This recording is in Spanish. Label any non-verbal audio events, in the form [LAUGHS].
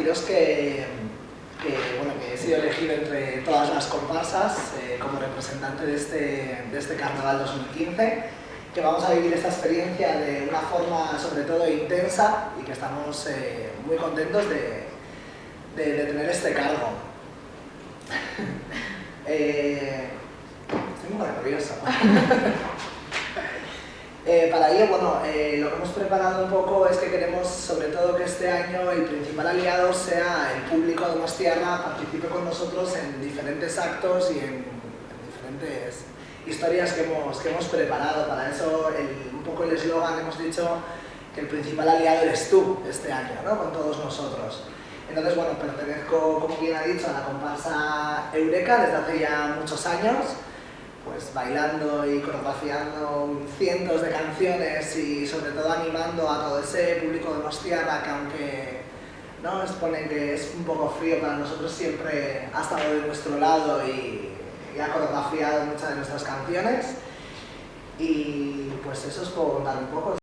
deciros que, bueno, que he sido elegido entre todas las comparsas eh, como representante de este, de este Carnaval 2015, que vamos a vivir esta experiencia de una forma sobre todo intensa y que estamos eh, muy contentos de, de, tener este cargo. [LAUGHS] eh, estoy muy nervioso. [LAUGHS] Eh, para ello, bueno, eh, lo que hemos preparado un poco es que queremos, sobre todo, que este año el principal aliado sea el público de Tierra, participe con nosotros en diferentes actos y en, diferentes historias que hemos, que hemos preparado. Para eso, un poco el eslogan, hemos dicho que el principal aliado eres tú este año, ¿no? con todos nosotros. Entonces, bueno, pertenezco, como bien ha dicho, a la comparsa Eureka desde hace ya muchos años pues bailando y coreografiando cientos de canciones y sobre todo animando a todo ese público de Mostiarra que aunque ¿no? exponen que es un poco frío para nosotros siempre ha estado de nuestro lado y, ha coreografiado muchas de nuestras canciones y pues eso os puedo contar un poco.